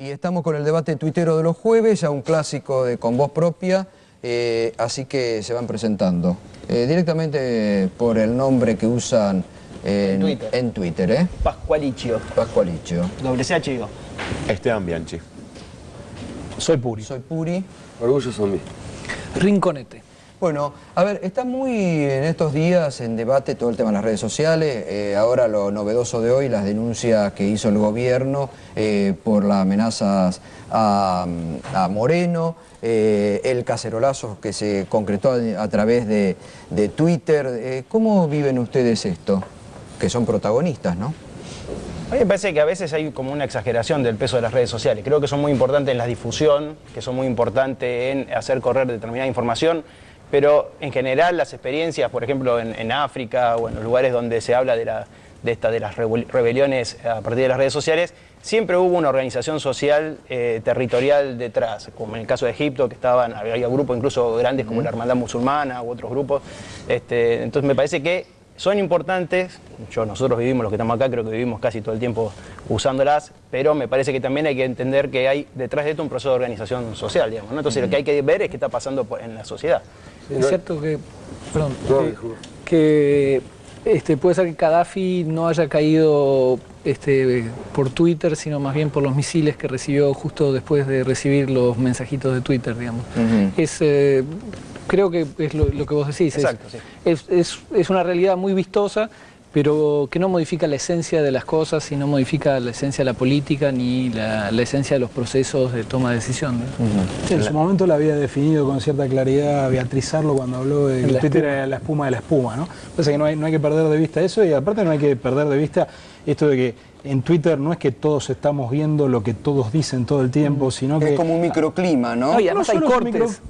Y estamos con el debate tuitero de los jueves, ya un clásico de Con Voz Propia, eh, así que se van presentando. Eh, directamente por el nombre que usan en, Twitter. en Twitter, ¿eh? Pascualicio. Pascualicio. Doble CH digo. Esteban Bianchi. Soy Puri. Soy Puri. Orgullo zombie. Rinconete. Bueno, a ver, está muy en estos días en debate todo el tema de las redes sociales. Eh, ahora lo novedoso de hoy, las denuncias que hizo el gobierno eh, por las amenazas a, Moreno, eh, el cacerolazo que se concretó a, través de, de Twitter. ¿Cómo viven ustedes esto? Que son protagonistas, ¿no? A mí me parece que a veces hay como una exageración del peso de las redes sociales. Creo que son muy importantes en la difusión, que son muy importantes en hacer correr determinada información, pero en general las experiencias, por ejemplo, en, en África o en los lugares donde se habla de, la, de, esta, de las rebel- rebeliones a partir de las redes sociales, siempre hubo una organización social eh, territorial detrás, como en el caso de Egipto, que estaban, había grupos incluso grandes como la Hermandad Musulmana u otros grupos. Este, entonces me parece que son importantes, yo, nosotros vivimos, los que estamos acá, creo que vivimos casi todo el tiempo usándolas, pero me parece que también hay que entender que hay detrás de esto un proceso de organización social, digamos, ¿no? Entonces lo que hay que ver es qué está pasando por- en la sociedad. Es cierto que, perdón, No, que, este, puede ser que Gaddafi no haya caído este, por Twitter, sino más bien por los misiles que recibió justo después de recibir los mensajitos de Twitter, digamos. Es, eh, creo que es lo, lo que vos decís. es- Exacto, sí. es, es- es una realidad muy vistosa, pero que no modifica la esencia de las cosas y no modifica la esencia de la política ni la, la esencia de los procesos de toma de decisión. ¿no? Sí, en su momento la había definido con cierta claridad Beatriz Arlo cuando habló de que La Twitter espuma. era la espuma de la espuma, ¿no? Parece que no hay, no hay que perder de vista eso y aparte no hay que perder de vista esto de que en Twitter no es que todos estamos viendo lo que todos dicen todo el tiempo, sino que... Es como un microclima, ¿no? No, y además hay solo es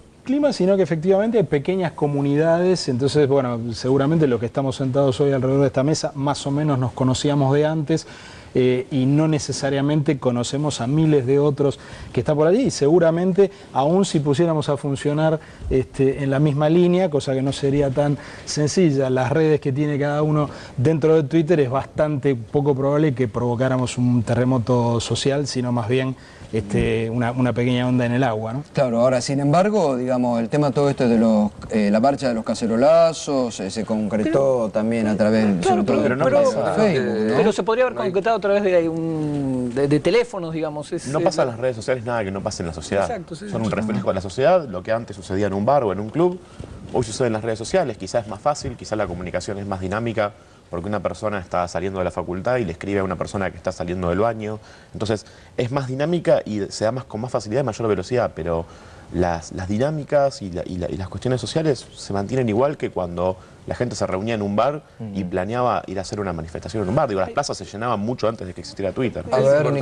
sino que efectivamente pequeñas comunidades, entonces, bueno, seguramente los que estamos sentados hoy alrededor de esta mesa más o menos nos conocíamos de antes eh, y no necesariamente conocemos a miles de otros que están por allí. Y seguramente aún si pusiéramos a funcionar este, en la misma línea, cosa que no sería tan sencilla, las redes que tiene cada uno dentro de Twitter es bastante poco probable que provocáramos un terremoto social, sino más bien este, una, una pequeña onda en el agua, ¿no? Claro, ahora sin embargo, digamos, el tema todo esto de los, eh, la marcha de los cacerolazos eh, se concretó también a través Claro, sobre todo pero- de pero- Facebook, ¿no? Pero se podría haber concretado a través de, un- de, de teléfonos, digamos. Es, No pasa en las redes sociales nada que no pase en la sociedad. Exacto, sí. Son un reflejo de la sociedad, lo que antes sucedía en un bar o en un club, hoy sucede en las redes sociales, quizás es más fácil, quizás la comunicación es más dinámica, porque una persona está saliendo de la facultad y le escribe a una persona que está saliendo del baño. Entonces es más dinámica y se da más con más facilidad y mayor velocidad, pero las, las dinámicas y, la- y la- y las cuestiones sociales se mantienen igual que cuando la gente se reunía en un bar y planeaba ir a hacer una manifestación en un bar. Digo, las plazas se llenaban mucho antes de que existiera Twitter. A es ver, importante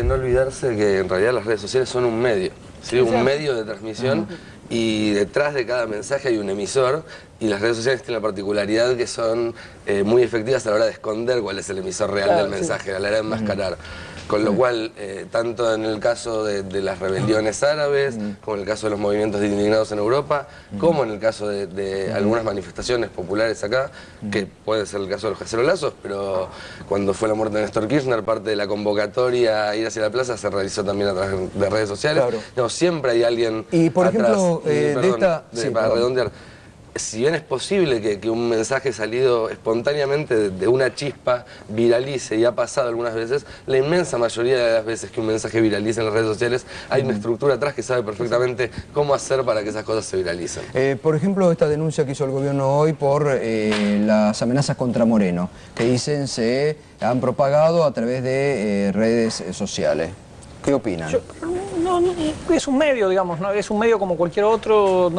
Nicolás. no olvidarse que en realidad las redes sociales son un medio, ¿sí? un medio de transmisión y detrás de cada mensaje hay un emisor y las redes sociales tienen la particularidad que son eh, muy efectivas a la hora de esconder cuál es el emisor real Claro, del sí. mensaje, a la hora de enmascarar. Con lo cual, eh, tanto en el caso de, de las rebeliones árabes, como en el caso de los movimientos indignados en Europa, como en el caso de, de algunas manifestaciones populares acá, que puede ser el caso de los cacerolazos, pero cuando fue la muerte de Néstor Kirchner, parte de la convocatoria a ir hacia la plaza se realizó también a través de redes sociales. Claro. No, siempre hay alguien Y, por atrás. ejemplo, Y, eh, de perdón, esta- sí, para redondear, si bien es posible que, que un mensaje salido espontáneamente de, de una chispa viralice y ha pasado algunas veces, la inmensa mayoría de las veces que un mensaje viraliza en las redes sociales hay una estructura atrás que sabe perfectamente cómo hacer para que esas cosas se viralicen. Eh, por ejemplo, esta denuncia que hizo el gobierno hoy por eh, las amenazas contra Moreno, que dicen se han propagado a través de eh, redes sociales. ¿Qué opinan? Yo- es un medio, digamos, es un medio como cualquier otro,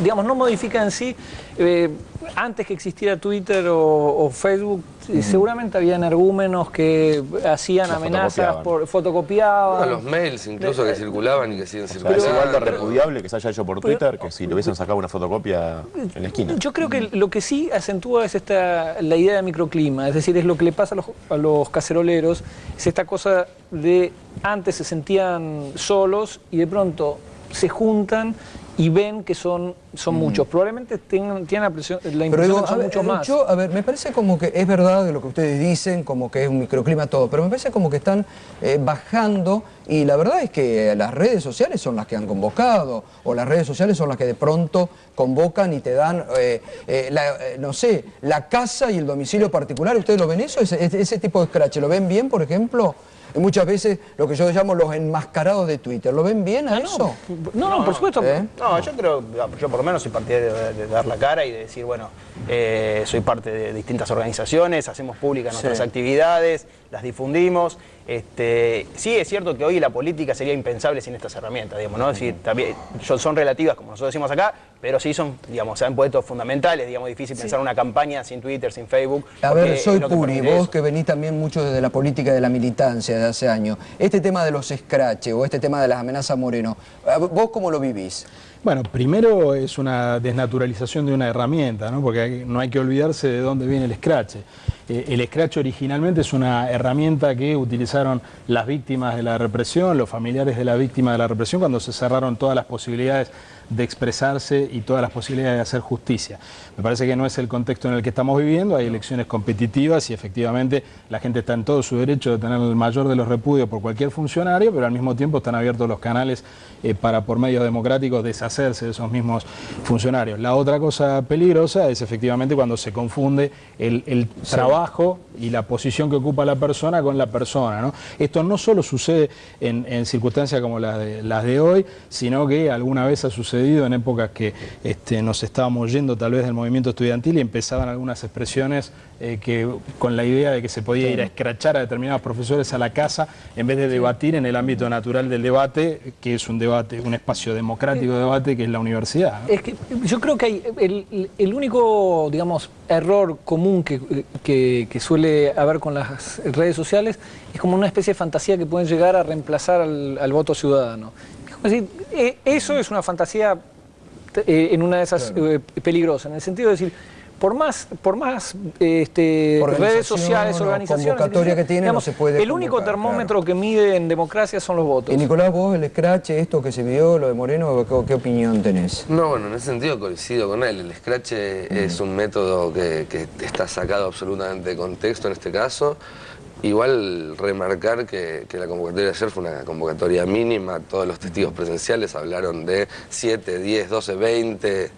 digamos, no modifica en sí. eh, antes que existiera Twitter o Facebook, eh, seguramente había energúmenos que hacían amenazas, fotocopiaban. por, fotocopiaban. A los mails incluso que circulaban y que siguen O sea, circulando. es igual de repudiable que se haya hecho por Twitter que si le hubiesen sacado una fotocopia en la esquina. Yo creo que lo que sí acentúa es esta, la idea de microclima, es decir, es lo que le pasa a los, a los caceroleros, es esta cosa de antes se sentían solos y de pronto se juntan y ven que son, son muchos. Probablemente tengan, tienen la, presión, la Pero impresión digo, de que son ver, muchos más. yo, a ver, me parece como que es verdad lo que ustedes dicen, como que es un microclima todo, pero me parece como que están eh, bajando y la verdad es que las redes sociales son las que han convocado o las redes sociales son las que de pronto convocan y te dan, eh, eh, la, no sé, la casa y el domicilio particular. ¿Ustedes lo ven eso? Ese tipo de scratch, ¿lo ven bien, por ejemplo? Y muchas veces lo que yo llamo los enmascarados de Twitter, ¿lo ven bien a eso? No, no, por supuesto. ¿Eh? No, yo creo, yo por lo menos soy partidario de, de dar la cara y de decir, bueno, eh, soy parte de distintas organizaciones, hacemos públicas nuestras Sí. actividades, las difundimos. Este, sí es cierto que hoy la política sería impensable sin estas herramientas, digamos, ¿no? Es decir, también son relativas, como nosotros decimos acá, pero sí son, digamos, se han puesto fundamentales, digamos, difícil pensar una campaña sin Twitter, sin Facebook. A ver, soy Puri, vos eso. que venís también mucho desde la política de la militancia de hace años. Este tema de los scratches o este tema de las amenazas Moreno, ¿vos cómo lo vivís? Bueno, primero es una desnaturalización de una herramienta, ¿no? porque no hay que olvidarse de dónde viene el scratch. Eh, el scratch originalmente es una herramienta que utilizaron las víctimas de la represión, los familiares de la víctima de la represión, cuando se cerraron todas las posibilidades de expresarse y todas las posibilidades de hacer justicia. Me parece que no es el contexto en el que estamos viviendo, hay elecciones competitivas y efectivamente la gente está en todo su derecho de tener el mayor de los repudios por cualquier funcionario, pero al mismo tiempo están abiertos los canales eh, para por medios democráticos deshacerse de esos mismos funcionarios. La otra cosa peligrosa es efectivamente cuando se confunde el, el trabajo y la posición que ocupa la persona con la persona. ¿no? Esto no solo sucede en, en circunstancias como las de, las de hoy, sino que alguna vez ha sucedido en épocas que este, nos estábamos yendo tal vez del movimiento estudiantil y empezaban algunas expresiones eh, que con la idea de que se podía ir a escrachar a determinados profesores a la casa en vez de debatir en el ámbito natural del debate, que es un debate, un espacio democrático de debate que es la universidad. ¿no? Es que yo creo que hay el, el único, digamos, error común que, que- que suele haber con las redes sociales es como una especie de fantasía que pueden llegar a reemplazar al, al voto ciudadano. Es como decir, eh, eso es una fantasía eh, en una de esas eh, peligrosas, en el sentido de decir, por más, por más eh, este, redes sociales, organizaciones, convocatoria que tiene, no digamos, se puede el único termómetro que mide en democracia son los votos. Y Nicolás, vos el scratch, esto que se vio, lo de Moreno, ¿qué, qué opinión tenés? No, bueno, en ese sentido coincido con él. El scratch es un método que, que está sacado absolutamente de contexto en este caso. Igual remarcar que, que la convocatoria de ayer fue una convocatoria mínima, todos los testigos presenciales hablaron de 7, 10, 12, 20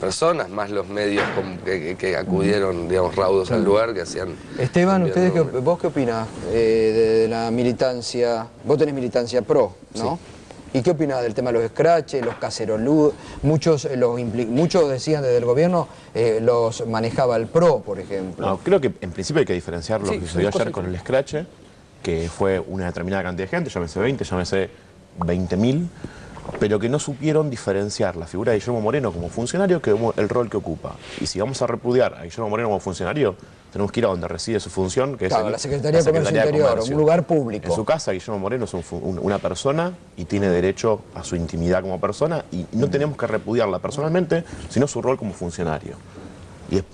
personas, más los medios que, acudieron, digamos, raudos al lugar, que hacían... Esteban, ¿ustedes qué. ¿vos qué opinás eh, de, de la militancia? Vos tenés militancia pro, ¿no? ¿Y qué opinás del tema de los scratches, los caceroludos? Muchos, eh, los muchos decían desde el gobierno, eh, los manejaba el pro, por ejemplo. No, creo que en principio hay que diferenciar lo Sí, que sucedió ayer con el Scratch, que fue una determinada cantidad de gente, llámese 20, llámese 20.000, pero que no supieron diferenciar la figura de Guillermo Moreno como funcionario que el rol que ocupa. Y si vamos a repudiar a Guillermo Moreno como funcionario, tenemos que ir a donde reside su función, que Claro, es el- la Secretaría de Comercio Interior, un lugar público. En su casa, Guillermo Moreno es un fu- un- una persona y tiene derecho a su intimidad como persona y no tenemos que repudiarla personalmente, sino su rol como funcionario. Y es-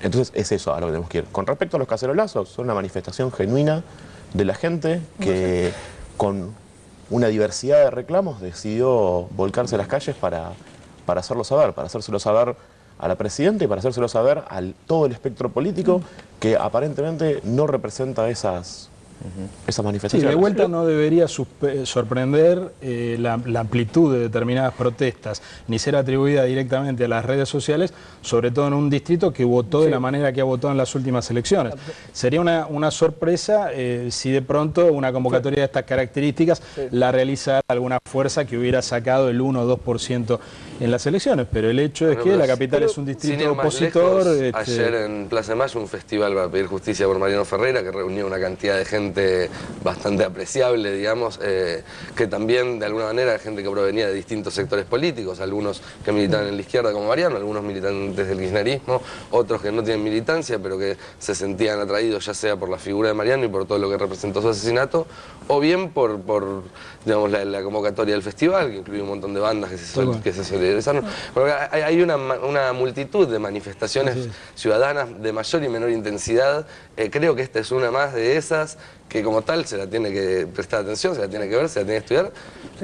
entonces es eso a lo que tenemos que ir. Con respecto a los cacerolazos, son una manifestación genuina de la gente que con una diversidad de reclamos decidió volcarse a las calles para, para hacerlo saber, para hacérselo saber a la presidenta y para hacérselo saber a todo el espectro político que aparentemente no representa esas, esas Sí, de vuelta no debería sorprender eh, la, la amplitud de determinadas protestas, ni ser atribuida directamente a las redes sociales, sobre todo en un distrito que votó de la manera que ha votado en las últimas elecciones. Sería una, una sorpresa eh, si de pronto una convocatoria de estas características la realizara alguna fuerza que hubiera sacado el 1 o 2% en las elecciones, pero el hecho es Bueno, que la capital es un distrito opositor. lejos, este, Ayer en Plaza de Mayo un festival para pedir justicia por Mariano Ferreira que reunió una cantidad de gente bastante apreciable, digamos, eh, que también de alguna manera gente que provenía de distintos sectores políticos, algunos que militaban en la izquierda como Mariano, algunos militantes del kirchnerismo, otros que no tienen militancia pero que se sentían atraídos ya sea por la figura de Mariano y por todo lo que representó su asesinato, o bien por, por digamos, la, la convocatoria del festival, que incluye un montón de bandas que se, sol- que se solidarizaron. Porque hay, hay una, una multitud de manifestaciones ciudadanas de mayor y menor intensidad. Eh, creo que esta es una más de esas que como tal se la tiene que prestar atención, se la tiene que ver, se la tiene que estudiar,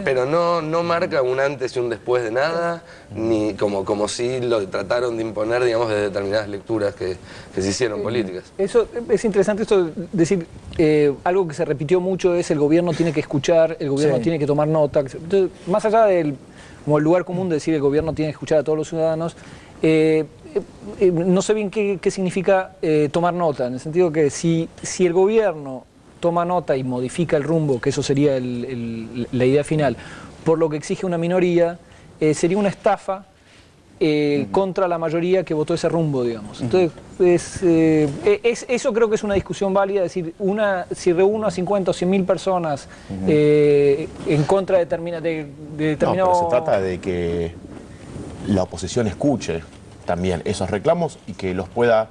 pero no, no marca un antes y un después de nada, ni como, como si lo trataron de imponer, digamos, de determinadas lecturas que, que se hicieron políticas. Eso es interesante esto de decir, eh, algo que se repitió mucho es el gobierno tiene que escuchar, el gobierno Sí. tiene que tomar nota. Entonces, más allá del como el lugar común de decir el gobierno tiene que escuchar a todos los ciudadanos, eh, eh, no sé bien qué, qué significa tomar nota, en el sentido que si, si el gobierno toma nota y modifica el rumbo, que eso sería el- el- la idea final, por lo que exige una minoría, eh, sería una estafa eh, contra la mayoría que votó ese rumbo, digamos. Entonces, es, eh, es- eso creo que es una discusión válida, es decir, una, si reúno a 50 o 100 mil personas en contra de, determina- de, de No, determinado... pero se trata de que la oposición escuche también esos reclamos y que los pueda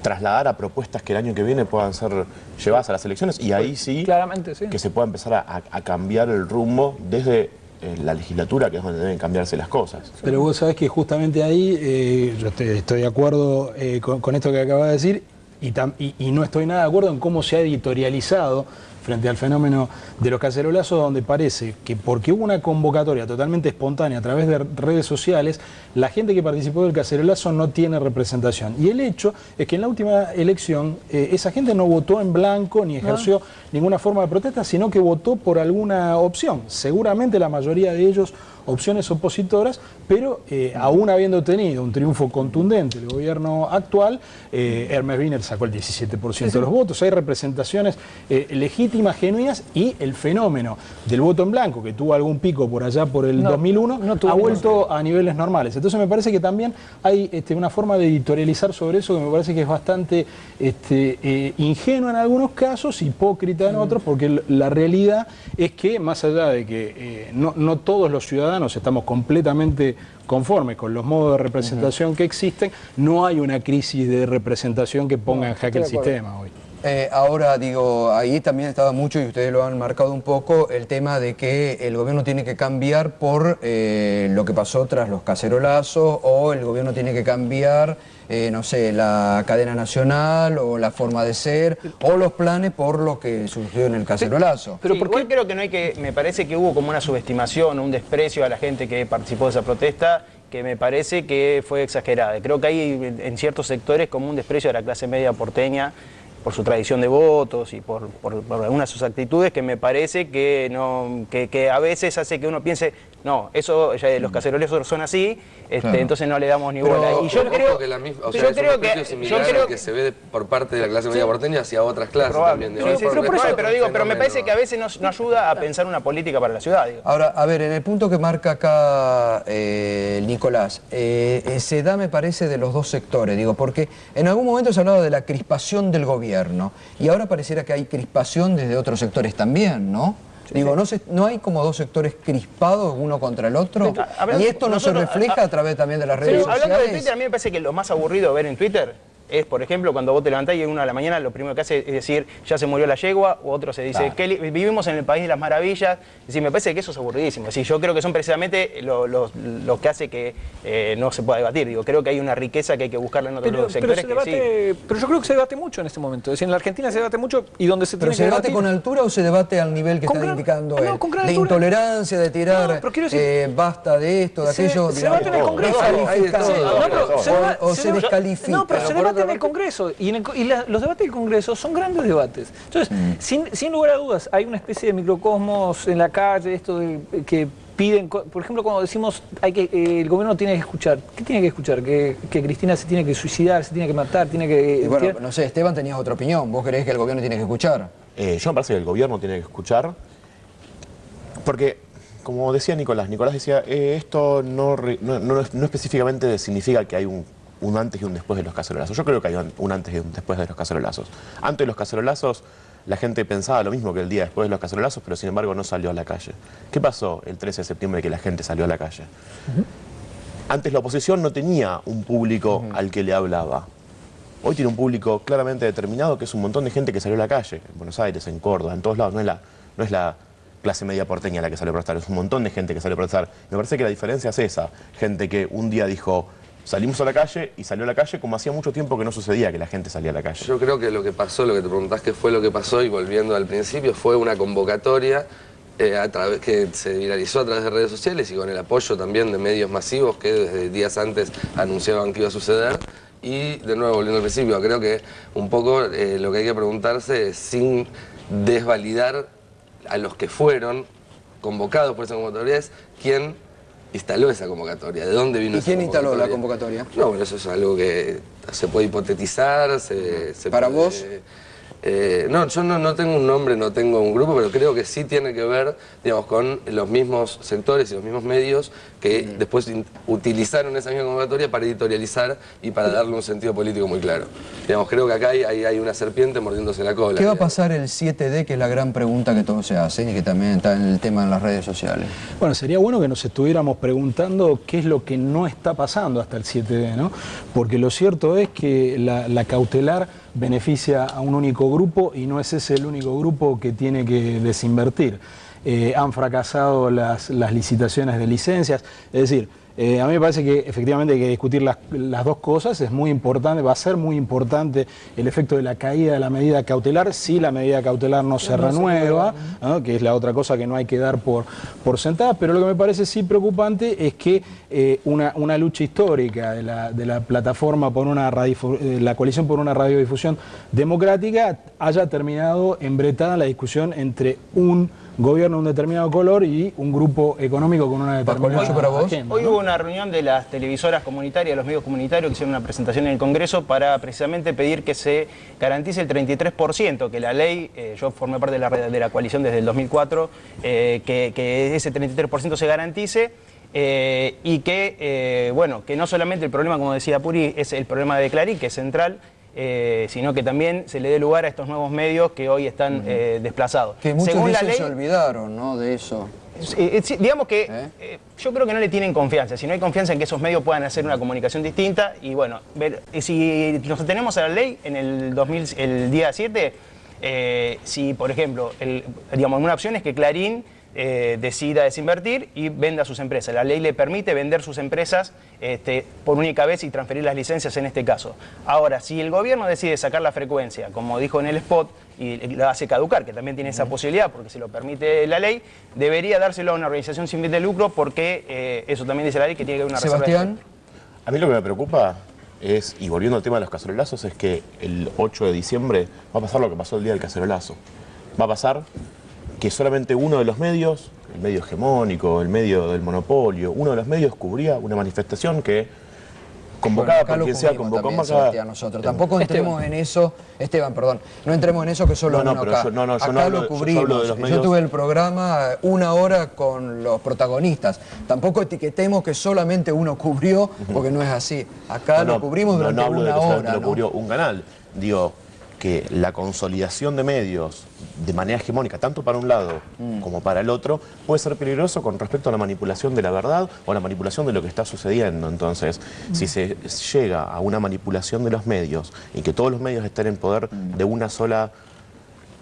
trasladar a propuestas que el año que viene puedan ser llevadas a las elecciones y ahí sí Claramente, sí. que se pueda empezar a, cambiar el rumbo desde eh, la legislatura, que es donde deben cambiarse las cosas. Pero vos sabés que justamente ahí eh, yo estoy, estoy de acuerdo eh, con, con esto que acabas de decir y, tam- y- y no estoy nada de acuerdo en cómo se ha editorializado frente al fenómeno de los cacerolazos, donde parece que porque hubo una convocatoria totalmente espontánea a través de redes sociales, la gente que participó del cacerolazo no tiene representación. Y el hecho es que en la última elección eh, esa gente no votó en blanco ni ejerció ninguna forma de protesta, sino que votó por alguna opción. Seguramente la mayoría de ellos opciones opositoras, pero eh, aún habiendo tenido un triunfo contundente el gobierno actual, eh, Hermes Wiener sacó el 17% de los votos. Hay representaciones eh, legítimas, genuinas, y el fenómeno del voto en blanco, que tuvo algún pico por allá por el No, 2001, no tuvo ha vuelto a niveles normales. Entonces me parece que también hay este, una forma de editorializar sobre eso que me parece que es bastante este, ingenua en algunos casos, hipócrita en otros, porque l- la realidad es que más allá de que no, no todos los ciudadanos estamos completamente conformes con los modos de representación que existen, no hay una crisis de representación que ponga en jaque el sistema hoy. Eh, ahora, digo, ahí también estaba mucho, y ustedes lo han marcado un poco, el tema de que el gobierno tiene que cambiar por eh, lo que pasó tras los cacerolazos, o el gobierno tiene que cambiar, eh, no sé, la cadena nacional, o la forma de ser, o los planes por lo que surgió en el cacerolazo. Pero Sí, ¿por qué creo que no hay que, me parece que hubo como una subestimación, un desprecio a la gente que participó de esa protesta que me parece que fue exagerada. Creo que hay en ciertos sectores como un desprecio a la clase media porteña por su tradición de votos y por, por- por algunas de sus actitudes que me parece que, no, que, que a veces hace que uno piense, no, eso ya los cacerolazos son así, este, Claro. entonces no le damos ni Pero- bola. Y yo creo que la misma, o yo sea, es creo un que, similar yo creo al que se ve de- por parte de la clase media porteña hacia otras clases Probable. también. Sí, sí, pero, por eso- todo pero es digo, pero me parece que a veces nos, nos ayuda a pensar una política para la ciudad. digo. Ahora, a ver, en el punto que marca acá eh, Nicolás, eh, eh, se da, me parece, de los dos sectores, digo, porque en algún momento se hablaba de la crispación del gobierno y ahora pareciera que hay crispación desde otros sectores también, ¿no? Digo, ¿no, se- ¿no hay como dos sectores crispados uno contra el otro? A- a- ¿Y esto no nosotros- se refleja a través también de las redes sociales? hablando de Twitter, a mí me parece que lo más aburrido ver en Twitter es, por ejemplo, cuando vos te levantás y a la mañana lo primero que hace es decir, ya se murió la yegua, o otro se dice, "Qué li- vivimos en el país de las maravillas. Es decir, me parece que eso es aburridísimo. Es decir, yo creo que son precisamente lo, lo- lo que hace que eh, no se pueda debatir. Digo, creo que hay una riqueza que hay que buscarla en otros Pero, pero sectores se que sí. debate, pero yo creo que se debate mucho en este momento. Es decir, en la Argentina se debate mucho y donde se ¿Pero tiene se que debate debatir- con altura o se debate al nivel que está indicando no, él? con gran de altura. intolerancia, de tirar, No, pero quiero decir- eh, basta de esto, de Se- aquello, se digamos, debate en el Congreso. no, pero o- o se descalifica. No, pero se debate otra en el parte- Congreso. Y, en el y la- los debates del Congreso son grandes debates. Entonces, Mm. sin, sin lugar a dudas, hay una especie de microcosmos en la calle, esto de, que piden, por ejemplo, cuando decimos hay que eh, el gobierno tiene que escuchar, ¿qué tiene que escuchar? Que, que Cristina se tiene que suicidar, se tiene que matar, tiene que... Y bueno, tiene- no sé, Esteban tenías otra opinión. ¿Vos creés que el gobierno tiene que escuchar? Eh, yo me parece que el gobierno tiene que escuchar, porque, como decía Nicolás, Nicolás decía, eh, esto no, re- no, no- no específicamente significa que hay un, un antes y un después de los cacerolazos. Yo creo que hay un, antes y un después de los cacerolazos. Antes de los cacerolazos, la gente pensaba lo mismo que el día después de los cacerolazos, pero sin embargo no salió a la calle. ¿Qué pasó el 13 de septiembre que la gente salió a la calle? Antes la oposición no tenía un público al que le hablaba. Hoy tiene un público claramente determinado, que es un montón de gente que salió a la calle, en Buenos Aires, en Córdoba, en todos lados. No es la, no es la clase media porteña la que salió a protestar, es un montón de gente que salió a protestar. Me parece que la diferencia es esa. Gente que un día dijo, salimos a la calle y salió a la calle como hacía mucho tiempo que no sucedía que la gente salía a la calle. Yo creo que lo que pasó, lo que te preguntás qué fue lo que pasó y volviendo al principio, fue una convocatoria eh, a través, que se viralizó a través de redes sociales y con el apoyo también de medios masivos que desde días antes anunciaban que iba a suceder. Y de nuevo, volviendo al principio, creo que un poco eh, lo que hay que preguntarse es sin desvalidar a los que fueron convocados por esa convocatoria es quién instaló esa convocatoria, de dónde vino ¿Y esa quién instaló la convocatoria. No, bueno, eso es algo que se puede hipotetizar, se, se ¿Para puede- vos? Eh, no, yo no, no tengo un nombre, no tengo un grupo, pero creo que sí tiene que ver, digamos, con los mismos sectores y los mismos medios que después utilizaron esa misma convocatoria para editorializar y para darle un sentido político muy claro. Digamos, creo que acá hay, hay- hay una serpiente mordiéndose la cola. ¿Qué va a pasar el 7D, que es la gran pregunta que todos se hacen y que también está en el tema en las redes sociales? Bueno, sería bueno que nos estuviéramos preguntando qué es lo que no está pasando hasta el 7D, ¿no? Porque lo cierto es que la, la cautelar beneficia a un único grupo y no es ese el único grupo que tiene que desinvertir. Eh, han fracasado las, las licitaciones de licencias, es decir, eh, a mí me parece que efectivamente hay que discutir las, las dos cosas, es muy importante, va a ser muy importante el efecto de la caída de la medida cautelar si la medida cautelar no se renueva, ¿no? que es la otra cosa que no hay que dar por, por sentada, pero lo que me parece sí preocupante es que eh, una, una lucha histórica de la, de la plataforma por una radiodifu- eh, la coalición por una radiodifusión democrática haya terminado embretada en la discusión entre un gobierno de un determinado color y un grupo económico con una determinada Paco, para vos. agenda, Hoy ¿no? hubo una reunión de las televisoras comunitarias, los medios comunitarios que hicieron una presentación en el Congreso para precisamente pedir que se garantice el 33%, que la ley, eh, yo formé parte de la, de la coalición desde el 2004, eh, que, que ese 33% se garantice. eh, y que, eh, bueno, que no solamente el problema, como decía Puri, es el problema de Clarín, que es central, eh, sino que también se le dé lugar a estos nuevos medios que hoy están eh, desplazados. Que muchos Según la dicen se ley, olvidaron, ¿no? De eso. eh, digamos que yo creo que no le tienen confianza. Si no hay confianza en que esos medios puedan hacer una comunicación distinta, y bueno, ver, si nos atenemos a la ley, en el, 2000, el día 7, eh, si por ejemplo, el- digamos, una opción es que Clarín eh, decida desinvertir y venda sus empresas. La ley le permite vender sus empresas este, por única vez y transferir las licencias en este caso. Ahora, si el gobierno decide sacar la frecuencia, como dijo en el spot, y la hace caducar, que también tiene esa posibilidad porque se lo permite la ley, debería dárselo a una organización sin fin de lucro porque eh, eso también dice la ley que tiene que haber una reserva de Sebastián, A mí lo que me preocupa es, y volviendo al tema de los cacerolazos, es que el 8 de diciembre va a pasar lo que pasó el día del cacerolazo. Va a pasar que solamente uno de los medios, el medio hegemónico, el medio del monopolio, uno de los medios cubría una manifestación que convocada Bueno, por quien sea, convocada- nosotros. Tampoco entremos en eso, Esteban, perdón, no entremos en eso que solo No, no, uno acá. yo- no, no, yo acá no hablo lo de- yo cubrimos. hablo de los medios- tuve el programa una hora con los protagonistas. Tampoco etiquetemos que solamente uno cubrió, porque no es así. Acá lo cubrimos durante no hablo de una solamente hora. lo cubrió un canal. Digo que la consolidación de medios de manera hegemónica, tanto para un lado Mm. como para el otro, puede ser peligroso con respecto a la manipulación de la verdad o la manipulación de lo que está sucediendo. Entonces, Mm. si se llega a una manipulación de los medios y que todos los medios estén en poder Mm. de una sola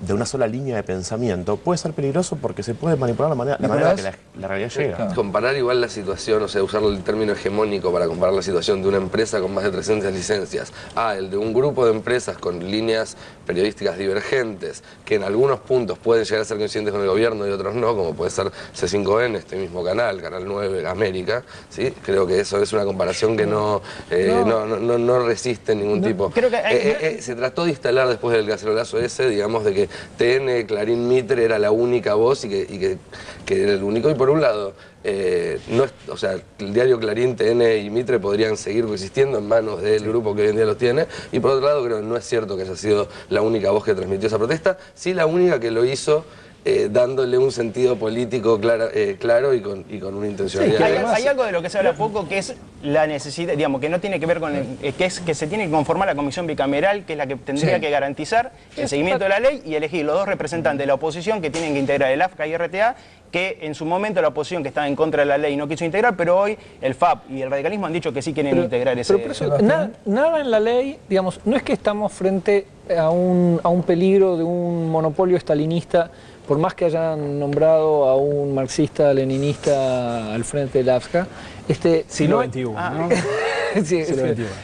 de una sola línea de pensamiento, puede ser peligroso porque se puede manipular la manera, la manera que la, realidad llega. Comparar igual la situación, o sea, usar el término hegemónico para comparar la situación de una empresa con más de 300 licencias a el de un grupo de empresas con líneas periodísticas divergentes, que en algunos puntos pueden llegar a ser coincidentes con el gobierno y otros no, como puede ser C5N, este mismo canal, Canal 9, América, ¿sí? Creo que eso es una comparación que no, eh, no. No, no- no resiste ningún tipo. creo que hay- Eh, eh, eh, se trató de instalar después del cacerolazo ese, digamos, de que TN, Clarín Mitre era la única voz y que, y que, que era el único. Y por un lado, eh, no es- o sea, el diario Clarín, TN y Mitre podrían seguir coexistiendo en manos del grupo que hoy en día los tiene. Y por otro lado, creo que no es cierto que haya sido la única voz que transmitió esa protesta, sí la única que lo hizo. Eh, dándole un sentido político eh, claro y con, y con una intencionalidad. Hay, clara. hay algo de lo que se habla poco que es la necesidad, digamos, que no tiene que ver con el- eh, que es que se tiene que conformar la comisión bicameral, que es la que tendría Sí. que garantizar el seguimiento de la ley y elegir los dos representantes de la oposición que tienen que integrar el AFCA y RTA, que en su momento la oposición que estaba en contra de la ley no quiso integrar, pero hoy el FAP y el radicalismo han dicho que sí quieren integrar ese. Pero por eso, nada, nada en la ley, digamos, no es que estamos frente a un, a un peligro de un monopolio estalinista, por más que hayan nombrado a un marxista leninista al frente del AFSCA. Este, Siglo no XXI, ¿no? Sí.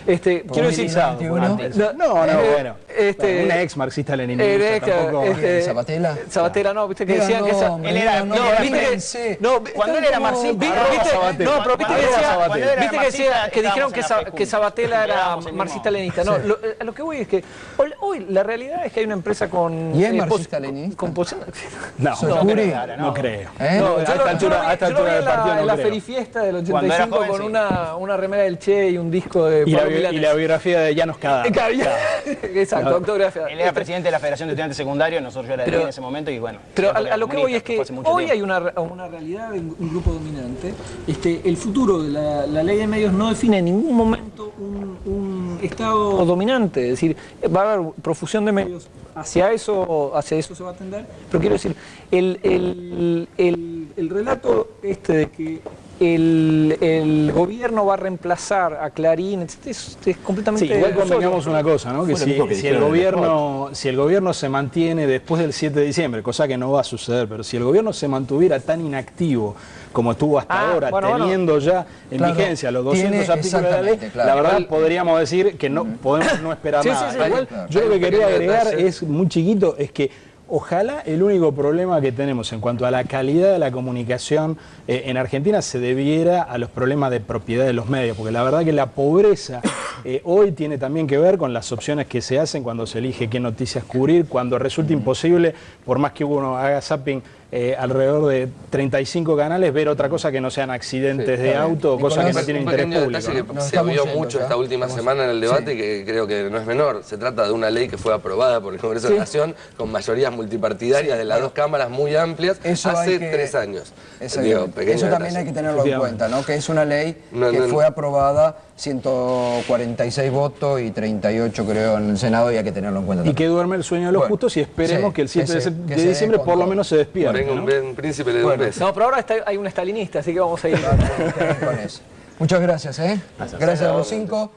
Este, quiero decir, no, No, no, eh, bueno. este, Bueno, una ex marxista leninista eh, tampoco. este, ¿Zabatela? Zabatela no, viste que decían que esa- Él era- no, viste que- no, Cuando él era marxista, ¿Viste? No, pero viste que, decía, viste que, decía- que dijeron que, la Sabatella era marxista leninista. No, lo- a lo que voy es que hoy, la realidad es que hay una empresa con. ¿Y es eh, marxista leninista? No, no, creo, no creo. ¿Eh? No, a esta altura, del la- partido no la creo. ferifiesta del Cuando era 85 joven, con una, una remera del Che y un disco de Y la, Pablo bi- y Milanés. la biografía de Llanos Cada. Claro, ya. Exacto, No. autografía. Él era presidente de la Federación de Estudiantes Secundarios, nosotros yo era de Pero- en ese momento y bueno. Pero a, lo que voy es que hoy tiempo. hay una, una realidad de un, un grupo dominante. Este, el futuro de la, la ley de medios no define en ningún momento un, un estado dominante. Es decir, va a haber profusión de medios. Hacia eso, hacia eso se va a atender. Pero quiero decir, el, el, el, el relato este de que el, el gobierno va a reemplazar a Clarín, etc., es, es completamente... Sí, igual convengamos una cosa, ¿no? Que si, mismo que si el gobierno, si el gobierno se mantiene después del 7 de diciembre, cosa que no va a suceder, pero si el gobierno se mantuviera tan inactivo como estuvo hasta Ah, ahora, bueno, bueno. teniendo ya en Claro, vigencia los 200 tiene- artículos de la ley, claro. la verdad Igual- podríamos decir que no podemos no esperar Sí, nada. sí, Igual, claro. yo lo que quería agregar detalle. es muy chiquito, es que Ojalá el único problema que tenemos en cuanto a la calidad de la comunicación eh, en Argentina se debiera a los problemas de propiedad de los medios, porque la verdad que la pobreza eh, hoy tiene también que ver con las opciones que se hacen cuando se elige qué noticias cubrir, cuando resulta imposible, por más que uno haga zapping eh, alrededor de 35 canales, ver otra cosa que no sean accidentes de auto o cosas que no tienen interés público. ¿no? que Nos se vio mucho ya. esta última Estamos- semana en el debate Sí. que creo que no es menor. Se trata de una ley que fue aprobada por el Congreso de la Nación con mayorías multipartidarias de las dos cámaras muy amplias Eso hace que- tres años. Digo, Eso también detalle. hay que tenerlo en cuenta, ¿no? Que es una ley No, que no, no. fue aprobada 146 votos y 38 creo en el Senado y hay que tenerlo en cuenta. Y que duerme el sueño de los Bueno, justos y esperemos sí, que el 7 que se- de, diciembre por lo menos se despierte. Venga, ¿no? un, un príncipe le da un beso. No, pero ahora está- hay un estalinista, así que vamos a ir. con eso. Muchas gracias, ¿eh? Gracias a los cinco.